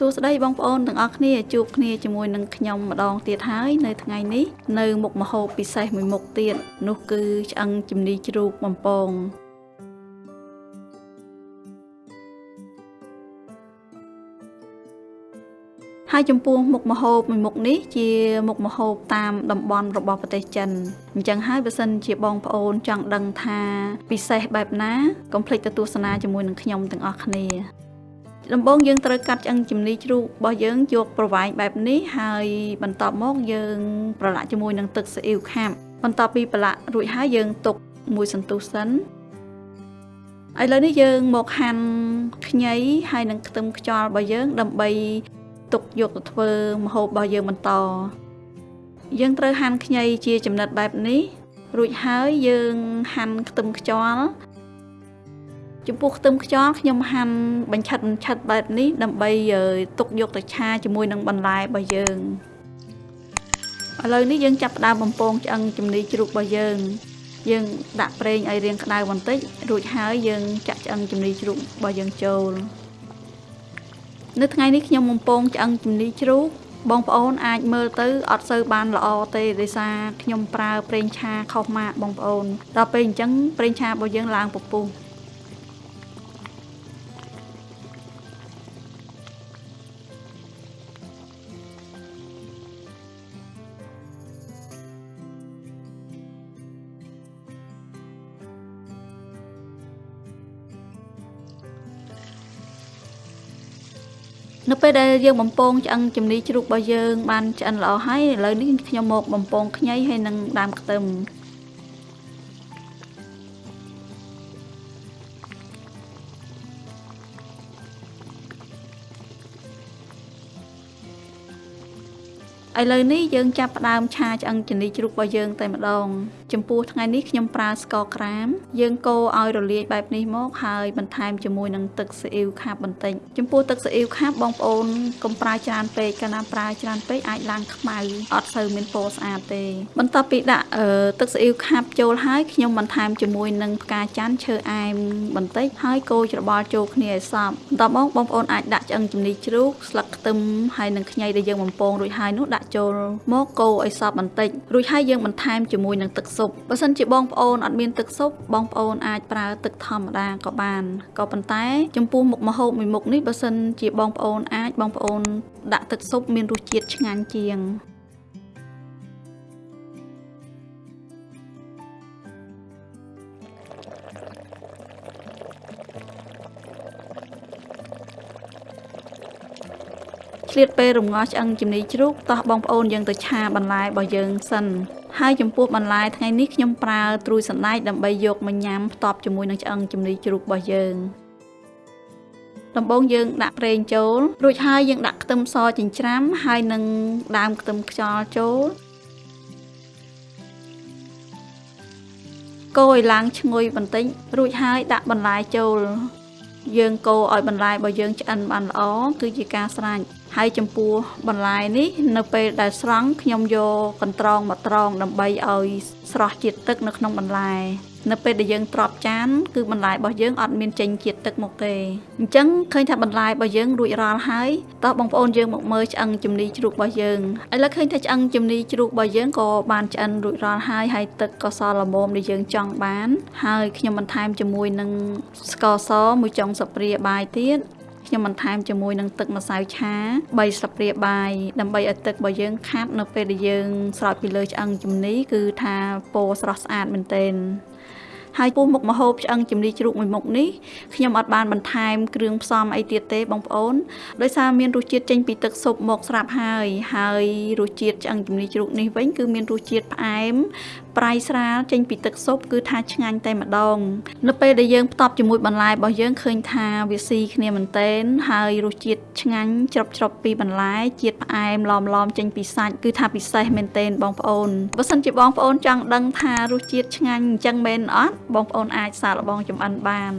សួស្តីបងប្អូនទាំងអស់គ្នាជួបគ្នាជាមួយនឹងខ្ញុំម្ដងទៀតហើយនៅថ្ងៃនេះនៅមុខម្ហូបពិសេសមួយមុខទៀតនោះគឺឆ្អឹងជំនីជ្រូកបំពងហើយចំពោះមុខម្ហូបមួយមុខនេះជាមុខម្ហូបតាមតំបន់របស់ប្រទេសចិនអញ្ចឹងហើយបើសិនជាបងប្អូនចង់ដឹងថាពិសេសបែបណាកុំភ្លេចទៅទស្សនាជាមួយនឹងខ្ញុំទាំងអស់គ្នា ដំបូងយើងត្រូវកាត់ឆ្អឹងជំនីជ្រូករបស់យើងយកប្រវែងបែបនេះហើយបន្ទាប់មកយើងប្រឡាក់ជាមួយនឹងទឹកស៊ីអ៊ីវខាប់បន្ទាប់ពីប្រឡាក់រួចហើយយើងទុកមួយសន្ទុះសិនឥឡូវនេះយើងមកហាន់ខ្ញីហើយនឹងខ្ទឹមខ្យល់របស់យើង ដើម្បីទុកយកទៅធ្វើម្ហូបរបស់យើងបន្ត យើងត្រូវហាន់ខ្ញីជាចំណិតបែបនេះរួចហើយយើងហាន់ខ្ទឹមខ្យល់ ចំពោះខ្ទឹមខ្យល់ខ្ញុំហាន់បញ្ឆិតបញ្ឆិតបែបនេះដើម្បីទុកយកទៅឆាជាមួយនឹងបន្លែរបស់យើងឥឡូវនេះយើងចាប់ផ្ដើមបំពងឆ្អឹងជំនីជ្រូករបស់យើង យើងដាក់ប្រេងឲ្យរាងក្តៅបន្តិចរួចហើយយើងចាក់ឆ្អឹងជំនីជ្រូករបស់យើងចូលនៅថ្ងៃនេះខ្ញុំបំពងឆ្អឹងជំនីជ្រូកបងប្អូនអាចមើលទៅអត់សូវបានល្អទេដោយសារខ្ញុំប្រើប្រេងឆាខុសម៉ាកបងប្អូនដល់ពេលអញ្ចឹងប្រេងឆារបស់យើងឡើងពពុះ នៅពេលដែលយើងបំពងឆ្អឹងជំនីជ្រូករបស់យើងបានឆ្អិនល្អហើយឥឡូវនេះខ្ញុំមកបំពងខ្ញីហើយនឹងដើមខ្ទឹមឥឡូវនេះយើងចាប់ផ្ដើមឆាឆ្អឹងជំនីជ្រូករបស់យើងតែម្ដងចំពោះថ្ងៃនេះខ្ញុំប្រើស្ករក្រាម យើងកូរឲ្យរលាយបែបនេះមកហើយបន្ថែមជាមួយនឹងទឹកស៊ីអ៊ីវខាប់បន្តិចចំពោះទឹកស៊ីអ៊ីវខាប់បងប្អូនកុំប្រើច្រើនពេកកាលណាប្រើច្រើនពេកអាចឡើងខ្មៅអត់សូវមានពណ៌ស្អាតទេ បន្ទាប់ពីដាក់ទឹកស៊ីអ៊ីវខាប់ចូលហើយខ្ញុំបន្ថែមជាមួយនឹងផ្កាច័ន្ទឈើអែមបន្តិចហើយកូរច្របល់ចូលគ្នាឲ្យសព្វបន្ទាប់មកបងប្អូនអាចដាក់ឆ្អឹងជំនីជ្រូកស្លឹកខ្ទឹមហើយនឹងខ្ញីដែលយើងបំពងរួចហើយនោះដាក់ចូលមកកូរឲ្យសព្វបន្តិចរួចហើយយើងបន្ថែមជាមួយនឹងទឹកស៊ុបបើសិនជាបងប្អូនអត់មានទឹកស៊ុបបងប្អូនអាចប្រើទឹកធម្មតាក៏បានក៏ប៉ុន្តែ ចំពោះមុខម្ហូបមួយមុខនេះបើសិនជាបងប្អូនអាចបងប្អូន ដាក់ទឹកស៊ុបមានរសជាតិឆ្ងាញ់ជាងឆ្លៀតពេលរំងាស់ឆ្អឹងជំនីជ្រូកតោះបងប្អូនយើងទៅឆាបន្លែរបស់យើងសិន ហើយចំពោះបន្លែថ្ងៃនេះខ្ញុំប្រើត្រួយសណ្ដែកដើម្បីយកមកញ៉ាំផ្ទាប់ជាមួយនឹងឆ្អឹងជំនីជ្រូករបស់យើងដំបូងយើងដាក់ប្រេងចូលរួចហើយយើងដាក់ខ្ទឹមសចិញ្ច្រាំហើយនឹងដើមខ្ទឹមខ្យល់ចូលកូរឲ្យឡើងឈ្ងុយបន្តិចរួចហើយដាក់បន្លែចូល យើងកូរឲ្យបន្លែរបស់យើងឆ្អិនបានល្អគឺជាការស្រេចហើយចំពោះបន្លែនេះនៅពេលដែលស្រង់ខ្ញុំយកកន្ត្រងមកត្រងដើម្បីឲ្យស្រស់ជាតិទឹកនៅក្នុងបន្លែ នៅពេលដែលយើងទ្របចានគឺបន្លែរបស់យើងអត់មានចេញជាតិទឹកមកទេអញ្ចឹងឃើញថាបន្លែរបស់យើងរួចរាល់ហើយតោះបងប្អូនយើងមកមើលឆ្អឹងជំនីជ្រូករបស់យើងឥឡូវឃើញថាឆ្អឹងជំនីជ្រូករបស់យើងក៏បានឆ្អិនរួចរាល់ហើយហើយទឹកក៏សល្មមដែលយើងចង់បាន ហើយខ្ញុំបន្ថែមជាមួយនឹងស្ករសមួយចុងស្លាបព្រាបាយទៀតខ្ញុំបន្ថែមជាមួយនឹងទឹកម្សៅឆា3ស្លាបព្រាបាយដើម្បីឲ្យទឹករបស់យើងខាប់នៅពេលដែលយើងស្រោចពីលើឆ្អឹងជំនីគឺថាពណ៌ស្រស់ស្អាតមែនទែន ហើយពោះមុខម្ហូបឆ្អឹងជំនីជ្រូកមួយមុខនេះខ្ញុំអត់បានបន្ថែមគ្រឿងផ្សំអីទៀតទេបងប្អូនដោយសារមានរសជាតិចេញពីទឹកស៊ុបមកស្រាប់ហើយហើយរសជាតិឆ្អឹងជំនីជ្រូកនេះវិញគឺមានរសជាតិផ្អែម ប្រៃស្រាលចេញពីទឹកស៊ុបគឺថាឆ្ងាញ់តែម្ដងនៅពេលដែលយើងផ្ទាប់ជាមួយបន្លែរបស់យើងឃើញថាវាស៊ីគ្នាមែនតែនហើយរសជាតិឆ្ងាញ់ច្របច្របពីបន្លែជាតិផ្អែមឡំឡំចេញពីសាច់គឺថាពិសេសមែនតែនបងប្អូនបើសិនជាបងប្អូនចង់ដឹងថារសជាតិឆ្ងាញ់អញ្ចឹងមែនអត់បងប្អូនអាចសាកល្បងចម្អិនបាន